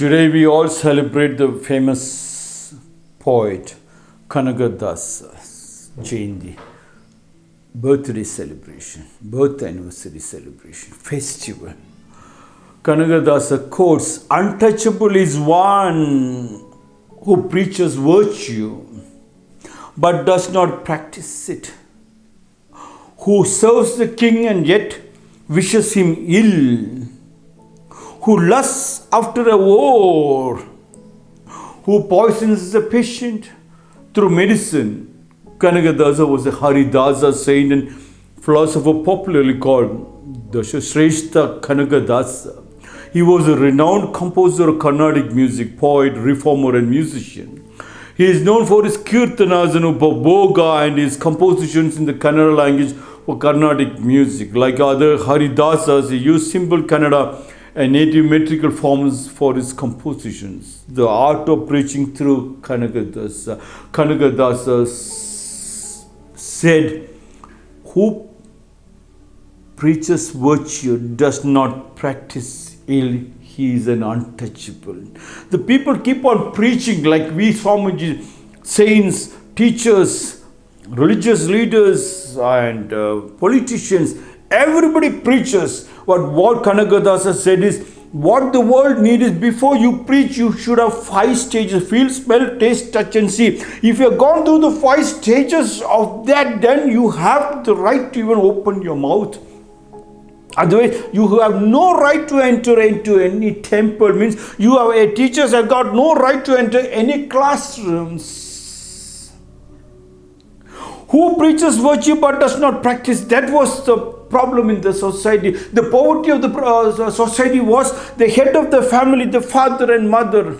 Today we all celebrate the famous poet Kanakadasa Jayanti. Birthday celebration, birth anniversary celebration, festival. Kanakadasa quotes, Untouchable is one who preaches virtue but does not practice it, who serves the king and yet wishes him ill, who lusts after a war, who poisons the patient through medicine. Kanakadasa was a Haridasa saint and philosopher popularly called the Shrestha Kanakadasa. He was a renowned composer of Carnatic music, poet, reformer, and musician. He is known for his kirtanas and ugabhoga and his compositions in the Kannada language for Carnatic music. Like other Haridasas, he used simple Kannada and metrical forms for his compositions. The art of preaching through Kanakadasa. Kanakadasa said, Who preaches virtue does not practice ill he is an untouchable. The people keep on preaching like we Swamiji, saints, teachers, religious leaders and uh, politicians. Everybody preaches. What, what Kanakadasa said is, what the world needs is before you preach, you should have five stages feel, smell, taste, touch, and see. If you have gone through the five stages of that, then you have the right to even open your mouth. Otherwise, you have no right to enter into any temple. Means you have a teachers have got no right to enter any classrooms. Who preaches virtue but does not practice? That was the problem in the society. The poverty of the uh, society was the head of the family, the father and mother.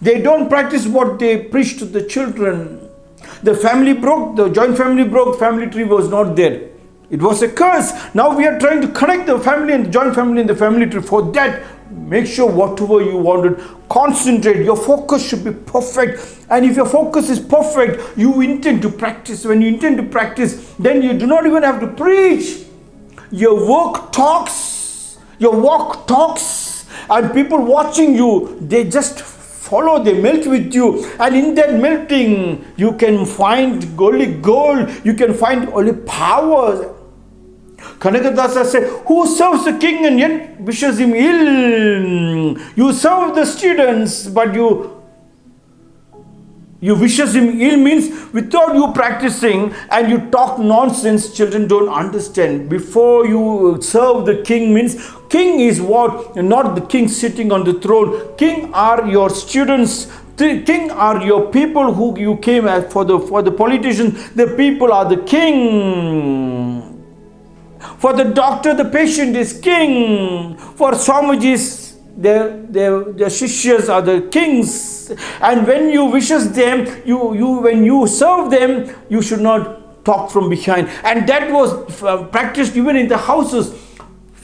They don't practice what they preach to the children. The family broke, the joint family broke, family tree was not there. It was a curse. Now we are trying to connect the family and the joint family and the family tree. For that, make sure whatever you wanted, concentrate. Your focus should be perfect. And if your focus is perfect, you intend to practice. When you intend to practice, then you do not even have to preach. Your work talks. Your walk talks. And people watching you, they just follow, they melt with you. And in that melting, you can find only gold, you can find only power. Kanakadasa said, Who serves the king and yet wishes him ill? You serve the students, but you you wishes him ill means without you practicing and you talk nonsense, children don't understand. Before you serve the king means king is what? Not the king sitting on the throne. King are your students. King are your people who you came as for the for the politicians. The people are the king. For the doctor, the patient is king. For Swamijis, their, their, their shishyas are the kings. And when you wishes them, you, you when you serve them, you should not talk from behind. And that was uh, practiced even in the houses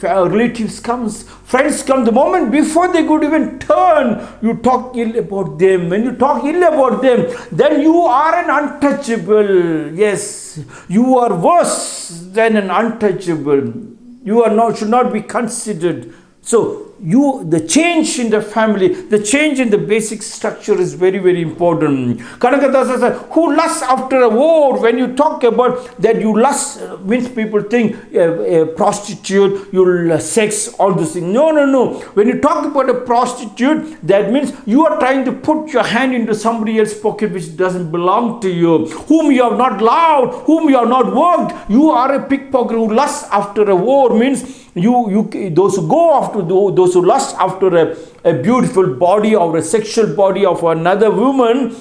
relatives comes, friends come, the moment before they could even turn, you talk ill about them. When you talk ill about them, then you are an untouchable. Yes, you are worse than an untouchable. You are not should not be considered. So you the change in the family the change in the basic structure is very very important. Kanakadasa who lusts after a war when you talk about that you lust uh, means people think uh, a prostitute you sex all this thing no no no. When you talk about a prostitute that means you are trying to put your hand into somebody else's pocket which doesn't belong to you whom you have not loved whom you have not worked. You are a pickpocket who lusts after a war means you, you, those who go after those who lust after a, a beautiful body or a sexual body of another woman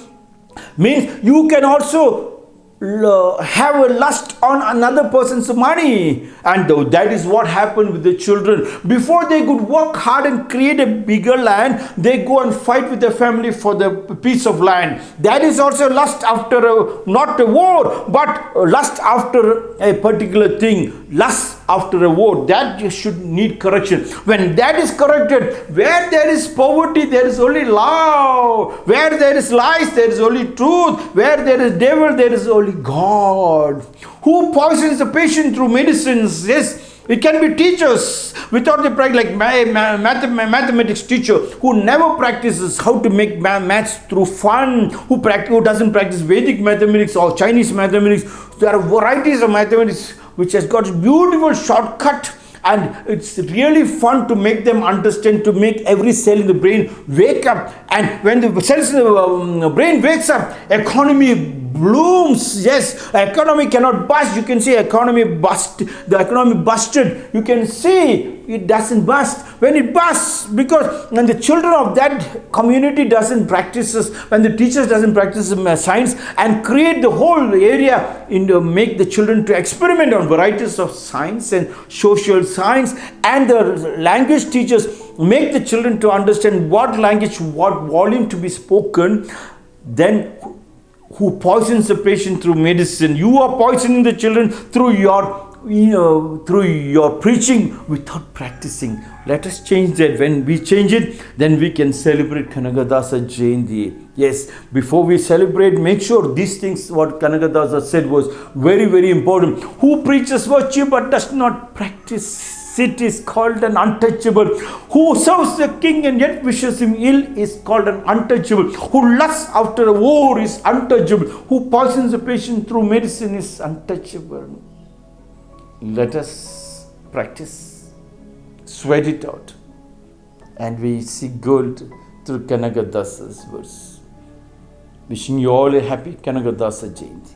means you can also have a lust on another person's money. And that is what happened with the children. Before they could work hard and create a bigger land they go and fight with the family for the piece of land. That is also lust after a, not a war but lust after a particular thing. Lust after a war that you should need correction. When that is corrected where there is poverty there is only love. Where there is lies there is only truth. Where there is devil there is only god. Who poisons the patient through medicines? Yes It can be teachers without the practice, like my mathematics teacher who never practices how to make maths through fun, who, practice, who doesn't practice Vedic mathematics or Chinese mathematics. There are varieties of mathematics which has got beautiful shortcut and it's really fun to make them understand to make every cell in the brain wake up. And when the cells in the um, brain wakes up economy blooms. Yes economy cannot bust. You can see economy bust. The economy busted. You can see it doesn't bust. When it busts because when the children of that community doesn't practice when the teachers doesn't practice uh, science and create the whole area in the, make the children to experiment on varieties of science and social science and the language teachers make the children to understand what language what volume to be spoken then who poisons the patient through medicine. You are poisoning the children through your you know, through your preaching without practicing. Let us change that. When we change it, then we can celebrate Kanakadasa Jayanti. Yes, before we celebrate, make sure these things, what Kanakadasa said was very, very important. Who preaches virtue but does not practice it is called an untouchable. Who serves the king and yet wishes him ill is called an untouchable. Who lusts after a war is untouchable. Who poisons a patient through medicine is untouchable. Let us practice, sweat it out, and we see gold through Kanakadasa's verse. Wishing you all a happy Kanakadasa Jayanti.